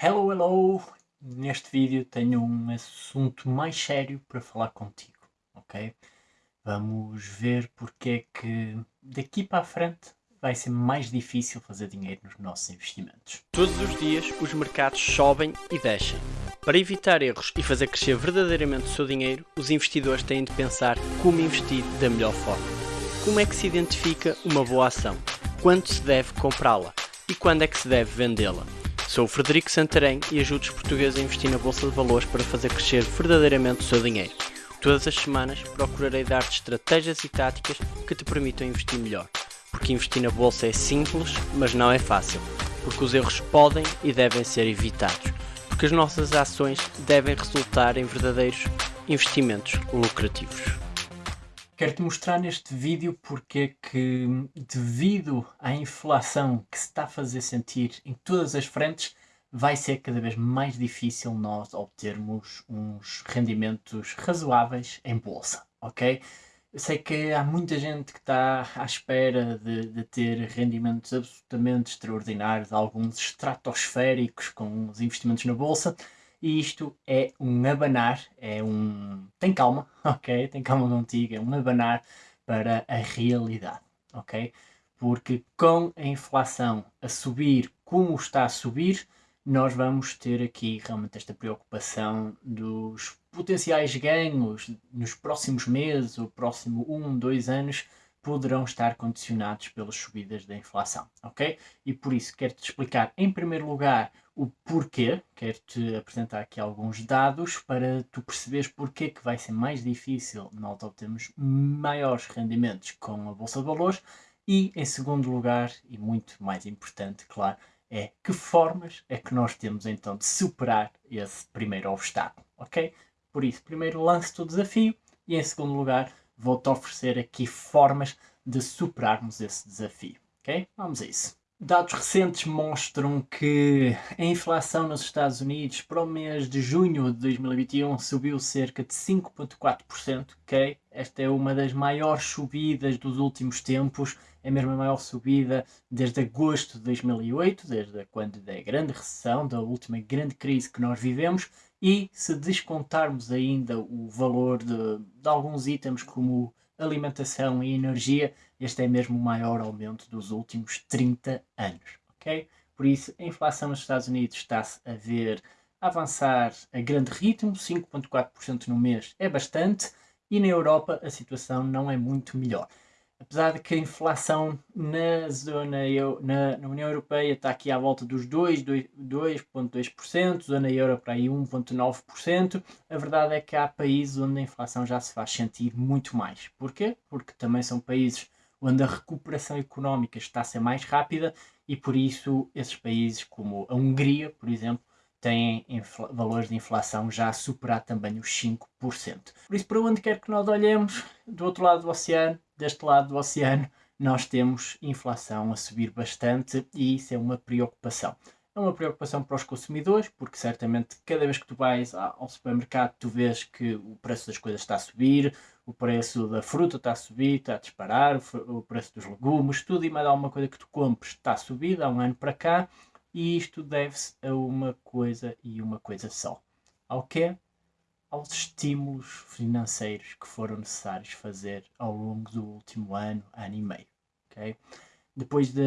Hello, hello! Neste vídeo tenho um assunto mais sério para falar contigo, ok? Vamos ver porque é que daqui para a frente vai ser mais difícil fazer dinheiro nos nossos investimentos. Todos os dias os mercados sobem e descem. Para evitar erros e fazer crescer verdadeiramente o seu dinheiro, os investidores têm de pensar como investir da melhor forma. Como é que se identifica uma boa ação? Quando se deve comprá-la? E quando é que se deve vendê-la? Sou o Frederico Santarém e ajudo os portugueses a investir na Bolsa de Valores para fazer crescer verdadeiramente o seu dinheiro. Todas as semanas procurarei dar-te estratégias e táticas que te permitam investir melhor. Porque investir na Bolsa é simples, mas não é fácil. Porque os erros podem e devem ser evitados. Porque as nossas ações devem resultar em verdadeiros investimentos lucrativos. Quero-te mostrar neste vídeo porque é que, devido à inflação que se está a fazer sentir em todas as frentes, vai ser cada vez mais difícil nós obtermos uns rendimentos razoáveis em bolsa, ok? Eu sei que há muita gente que está à espera de, de ter rendimentos absolutamente extraordinários, alguns estratosféricos com os investimentos na bolsa, e isto é um abanar, é um... tem calma, ok? Tem calma contigo, é um abanar para a realidade, ok? Porque com a inflação a subir como está a subir, nós vamos ter aqui realmente esta preocupação dos potenciais ganhos nos próximos meses, ou próximo um, dois anos, poderão estar condicionados pelas subidas da inflação, ok? E por isso quero-te explicar em primeiro lugar o porquê, quero-te apresentar aqui alguns dados para tu perceberes porquê que vai ser mais difícil nós obtermos maiores rendimentos com a Bolsa de Valores e em segundo lugar, e muito mais importante, claro, é que formas é que nós temos então de superar esse primeiro obstáculo, ok? Por isso, primeiro lance o desafio e em segundo lugar vou-te oferecer aqui formas de superarmos esse desafio, ok? Vamos a isso. Dados recentes mostram que a inflação nos Estados Unidos para o mês de junho de 2021 subiu cerca de 5.4%, ok? Esta é uma das maiores subidas dos últimos tempos, é mesmo a maior subida desde agosto de 2008, desde quando da grande recessão, da última grande crise que nós vivemos, e se descontarmos ainda o valor de, de alguns itens como alimentação e energia, este é mesmo o maior aumento dos últimos 30 anos, ok? Por isso, a inflação nos Estados Unidos está-se a ver avançar a grande ritmo, 5.4% no mês é bastante, e na Europa a situação não é muito melhor apesar de que a inflação na zona na, na União Europeia está aqui à volta dos 2,2%, zona euro para aí 1,9%, a verdade é que há países onde a inflação já se faz sentir muito mais. Porquê? Porque também são países onde a recuperação económica está a ser mais rápida e por isso esses países como a Hungria, por exemplo, têm valores de inflação já a superar também os 5%. Por isso, para onde quer que nós olhemos, do outro lado do oceano, deste lado do oceano, nós temos inflação a subir bastante e isso é uma preocupação. É uma preocupação para os consumidores, porque certamente cada vez que tu vais ao supermercado tu vês que o preço das coisas está a subir, o preço da fruta está a subir, está a disparar, o preço dos legumes, tudo e mais alguma coisa que tu compres está a subir há um ano para cá e isto deve-se a uma coisa e uma coisa só. Ao quê? Aos estímulos financeiros que foram necessários fazer ao longo do último ano, ano e meio. Okay? Depois da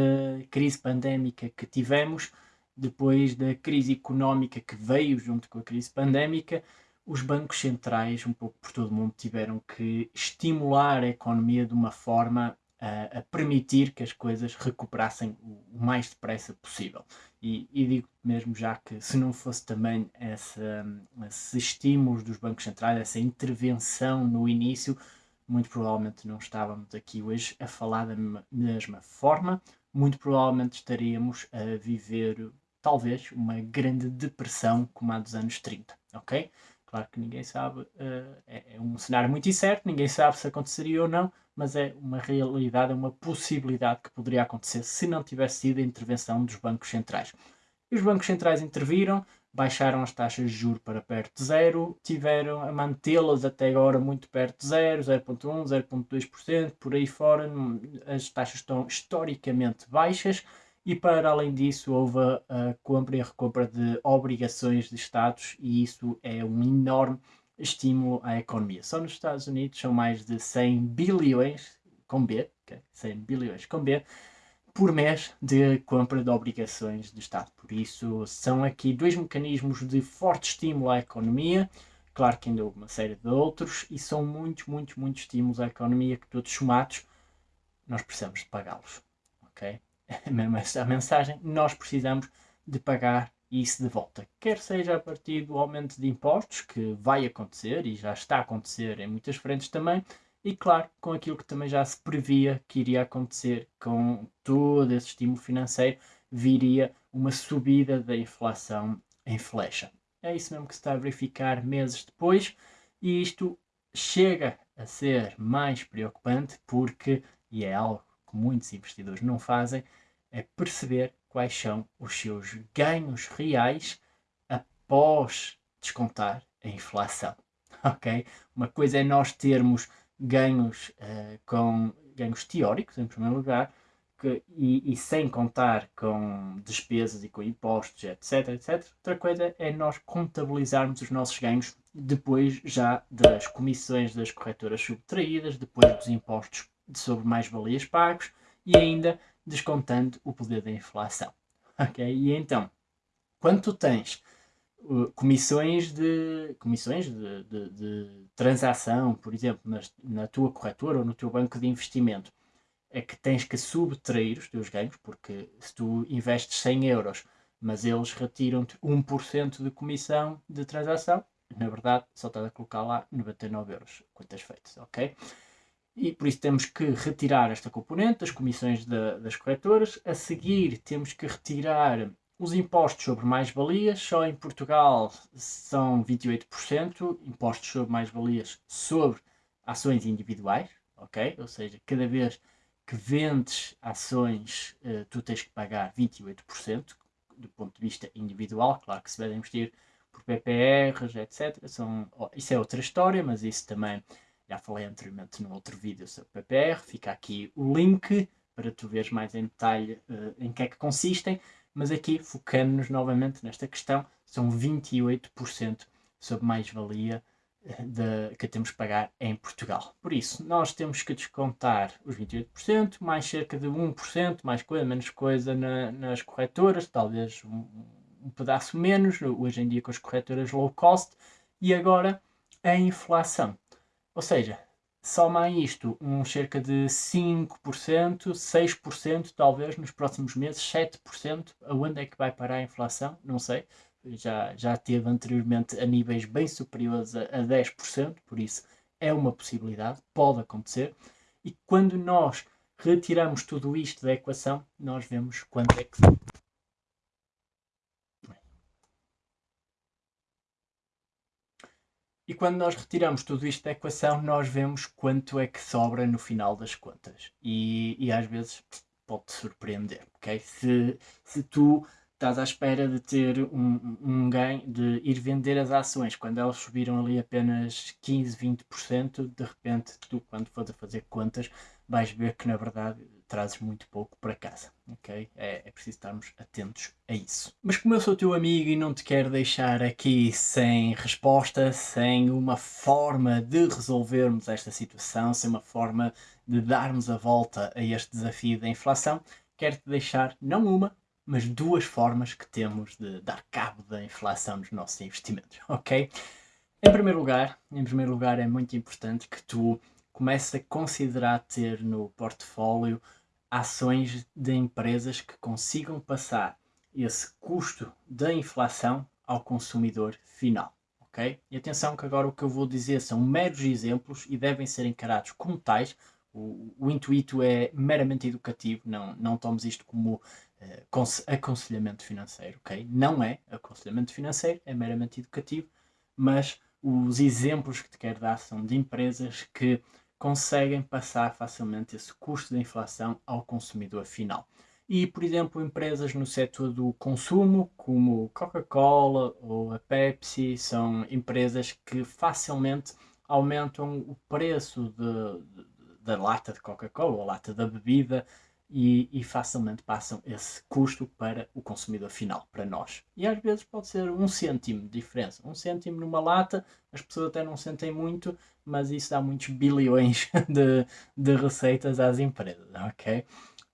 crise pandémica que tivemos, depois da crise económica que veio junto com a crise pandémica, os bancos centrais, um pouco por todo o mundo, tiveram que estimular a economia de uma forma a, a permitir que as coisas recuperassem o, o mais depressa possível. E, e, digo mesmo já que se não fosse também essa, esses estímulos dos bancos centrais, essa intervenção no início, muito provavelmente não estávamos aqui hoje a falar da mesma forma, muito provavelmente estaríamos a viver talvez uma grande depressão como a dos anos 30, ok? Claro que ninguém sabe, uh, é, é, um cenário muito incerto, ninguém sabe se aconteceria ou não, mas é uma realidade, é uma possibilidade que poderia acontecer se não tivesse sido a intervenção dos bancos centrais. E os bancos centrais interviram, baixaram as taxas de juros para perto de zero, tiveram a mantê-las até agora muito perto de zero, 0.1, 0.2%, por aí fora, as taxas estão historicamente baixas e para além disso houve a compra e a recompra de obrigações de Estados e isso é um enorme estímulo à economia. Só nos Estados Unidos são mais de 100 bilhões, com B, okay? 100 bilhões com B, por mês de compra de obrigações de Estado. Por isso, são aqui dois mecanismos de forte estímulo à economia. Claro que ainda houve uma série de outros, e são muitos, muitos, muitos estímulos à economia que, todos somados, nós precisamos de pagá-los. Ok? Mesmo essa mensagem, nós precisamos de pagar isso de volta. Quer seja a partir do aumento de impostos, que vai acontecer e já está a acontecer em muitas frentes também, e claro, com aquilo que também já se previa que iria acontecer com todo esse estímulo financeiro, viria uma subida da inflação em flecha. É isso mesmo que se está a verificar meses depois, e isto chega a ser mais preocupante porque, e é algo que muitos investidores não fazem, é perceber quais são os seus ganhos reais após descontar a inflação. Ok? Uma coisa é nós termos ganhos uh, com ganhos teóricos, em primeiro lugar, que, e, e, sem contar com despesas e com impostos, etc, etc. Outra coisa é nós contabilizarmos os nossos ganhos depois já das comissões das corretoras subtraídas, depois dos impostos sobre mais-valias pagos e ainda descontando o poder da inflação. Ok? E então, quando tu tens comissões de comissões de, de, de, transação, por exemplo, nas, na tua corretora ou no teu banco de investimento, é que tens que subtrair os teus ganhos, porque se tu investes 100 euros, mas eles retiram-te 1% de comissão de transação, na verdade só estás a colocar lá 99 euros, quantas feitas, ok? E por isso temos que retirar esta componente das comissões das corretoras. A seguir temos que retirar os impostos sobre mais-valias, só em Portugal são 28%, impostos sobre mais-valias sobre ações individuais, ok? Ou seja, cada vez que vendes ações, uh, tu tens que pagar 28% do ponto de vista individual. Claro que se vai investir por PPRs, etc. São, isso é outra história, mas isso também já falei anteriormente no outro vídeo sobre PPR. Fica aqui o link para tu veres mais em detalhe uh, em que é que consistem mas aqui, focando-nos novamente nesta questão, são 28% sobre mais-valia eh, que temos que pagar em Portugal. Por isso, nós temos que descontar os 28%, mais cerca de 1%, mais coisa, menos coisa na, nas corretoras, talvez um, um, pedaço menos, hoje em dia com as corretoras low cost, e agora a inflação. Ou seja, Soma a isto um cerca de 5%, 6% talvez nos próximos meses, 7%. Aonde é que vai parar a inflação? Não sei. Já, já teve anteriormente a níveis bem superiores a, a 10%, por isso é uma possibilidade, pode acontecer. E quando nós retiramos tudo isto da equação, nós vemos quanto é que E quando nós retiramos tudo isto da equação, nós vemos quanto é que sobra no final das contas. E, e às vezes pode-te surpreender, ok? Se, se tu estás à espera de ter um, um ganho, de ir vender as ações quando elas subiram ali apenas 15, 20%, de repente tu, quando fores a fazer contas, vais ver que na verdade trazes muito pouco para casa, ok? É, é preciso estarmos atentos a isso. Mas como eu sou teu amigo e não te quero deixar aqui sem resposta, sem uma forma de resolvermos esta situação, sem uma forma de darmos a volta a este desafio da inflação, quero-te deixar não uma, mas duas formas que temos de dar cabo da inflação nos nossos investimentos, ok? Em primeiro lugar, em primeiro lugar é muito importante que tu comeces a considerar ter no portfólio ações de empresas que consigam passar esse custo da inflação ao consumidor final. ok? E atenção que agora o que eu vou dizer são meros exemplos e devem ser encarados como tais. O, o intuito é meramente educativo, não, não tomes isto como aconselhamento financeiro, ok? Não é aconselhamento financeiro, é meramente educativo, mas os exemplos que te quero dar são de empresas que conseguem passar facilmente esse custo da inflação ao consumidor final. E, por exemplo, empresas no setor do consumo, como Coca-Cola ou a Pepsi, são empresas que facilmente aumentam o preço da lata de Coca-Cola ou a lata da bebida e, e, facilmente passam esse custo para o consumidor final, para nós. E às vezes pode ser um cêntimo de diferença. Um cêntimo numa lata, as pessoas até não sentem muito, mas isso dá muitos bilhões de, de receitas às empresas, ok?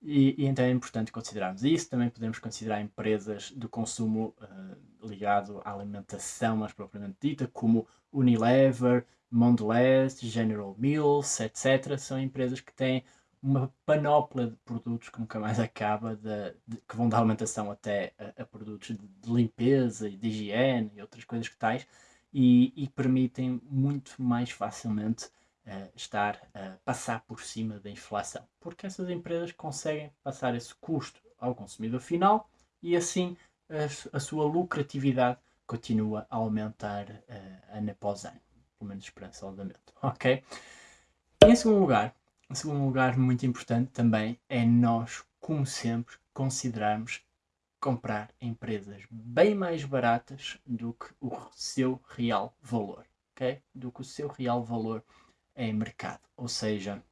E, e, então é importante considerarmos isso. Também podemos considerar empresas do consumo uh, ligado à alimentação mais propriamente dita, como Unilever, Mondelez, General Mills, etc. São empresas que têm uma panóplia de produtos que nunca mais acaba, de, de, que vão da alimentação até a, a produtos de, de, limpeza e de higiene e outras coisas que tais, e, e permitem muito mais facilmente uh, estar a passar por cima da inflação, porque essas empresas conseguem passar esse custo ao consumidor final e assim a, a sua lucratividade continua a aumentar uh, ano após ano, pelo menos esperançosamente, ok? Em segundo lugar, em segundo lugar, muito importante também é nós, como sempre, considerarmos comprar empresas bem mais baratas do que o seu real valor, ok? Do que o seu real valor em mercado. Ou seja,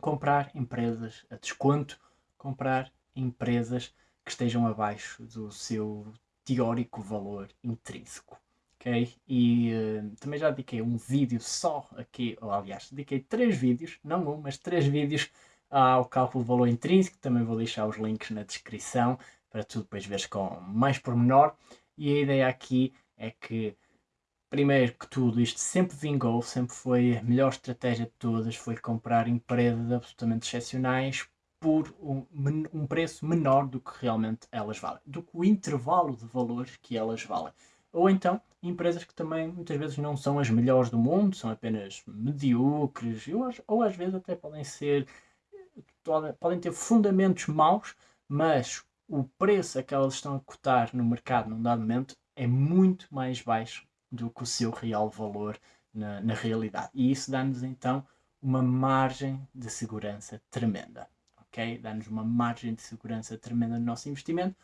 comprar empresas a desconto, comprar empresas que estejam abaixo do seu teórico valor intrínseco ok? E uh, também já dediquei um vídeo só aqui, ou aliás, dediquei três vídeos, não um, mas três vídeos ao cálculo do valor intrínseco, também vou deixar os links na descrição para tu depois veres com mais pormenor. E a ideia aqui é que, primeiro que tudo, isto sempre vingou, sempre foi a melhor estratégia de todas, foi comprar empresas absolutamente excepcionais por um, um preço menor do que realmente elas valem, do que o intervalo de valores que elas valem. Ou então empresas que também muitas vezes não são as melhores do mundo, são apenas medíocres, ou, ou às vezes até podem ser, podem ter fundamentos maus, mas o preço a que elas estão a cotar no mercado num dado momento é muito mais baixo do que o seu real valor na, na realidade. E isso dá-nos então uma margem de segurança tremenda. ok? Dá-nos uma margem de segurança tremenda no nosso investimento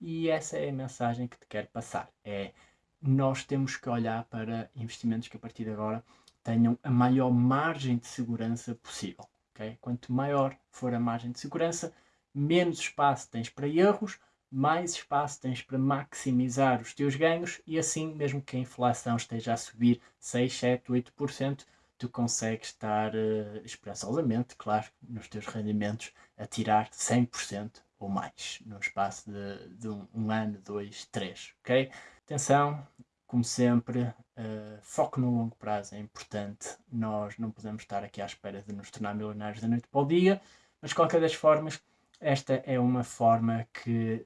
e essa é a mensagem que te quero passar. É nós temos que olhar para investimentos que a partir de agora tenham a maior margem de segurança possível. Okay? Quanto maior for a margem de segurança, menos espaço tens para erros, mais espaço tens para maximizar os teus ganhos e assim, mesmo que a inflação esteja a subir 6, 7, 8%, tu consegues estar uh, esperançosamente, claro, nos teus rendimentos a tirar 100% ou mais no espaço de, de um, um, ano, dois, três, ok? Atenção, como sempre, uh, foco no longo prazo é importante. Nós não podemos estar aqui à espera de nos tornar milionários da noite para o dia, mas de qualquer das formas, esta é uma forma que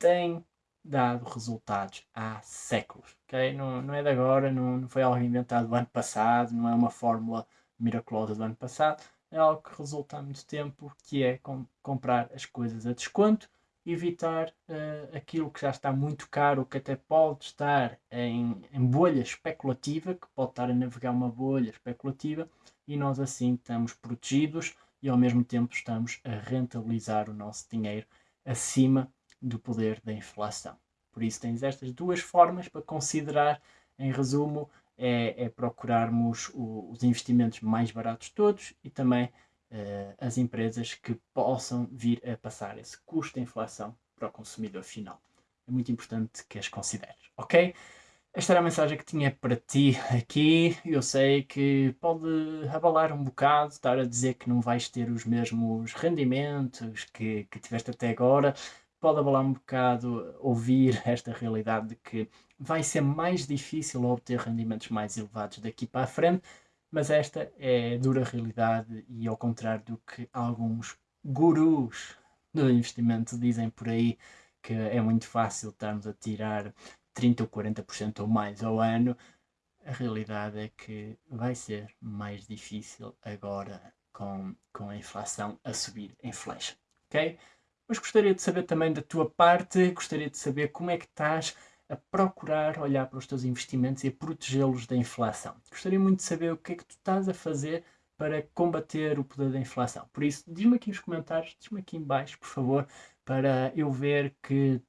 tem dado resultados há séculos, ok? Não, não é de agora, não, não foi algo inventado do ano passado, não é uma fórmula miraculosa do ano passado, é algo que resulta há muito tempo, que é com, comprar as coisas a desconto, evitar uh, aquilo que já está muito caro, que até pode estar em, em bolha especulativa, que pode estar a navegar uma bolha especulativa, e nós assim estamos protegidos e ao mesmo tempo estamos a rentabilizar o nosso dinheiro acima do poder da inflação. Por isso tens estas duas formas para considerar, em resumo, é, é procurarmos o, os investimentos mais baratos todos e também uh, as empresas que possam vir a passar esse custo de inflação para o consumidor final. É muito importante que as consideres, ok? Esta era a mensagem que tinha para ti aqui. Eu sei que pode abalar um bocado, estar a dizer que não vais ter os mesmos rendimentos que, que tiveste até agora. Pode abalar um bocado ouvir esta realidade de que vai ser mais difícil obter rendimentos mais elevados daqui para a frente, mas esta é a dura realidade e ao contrário do que alguns gurus do investimento dizem por aí, que é muito fácil estarmos a tirar 30 ou 40% ou mais ao ano, a realidade é que vai ser mais difícil agora com, com a inflação a subir em flecha, ok? Mas gostaria de saber também da tua parte, gostaria de saber como é que estás a procurar olhar para os teus investimentos e a protegê-los da inflação. Gostaria muito de saber o que é que tu estás a fazer para combater o poder da inflação. Por isso, diz-me aqui nos comentários, diz-me aqui em baixo, por favor, para eu ver que,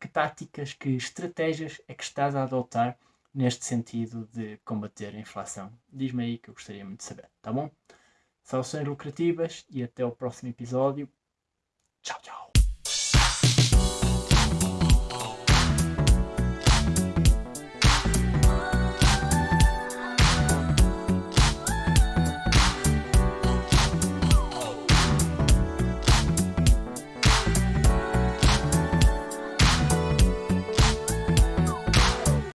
que táticas, que estratégias é que estás a adotar neste sentido de combater a inflação. Diz-me aí que eu gostaria muito de saber, tá bom? Saudações lucrativas e até o próximo episódio. Tchau, tchau.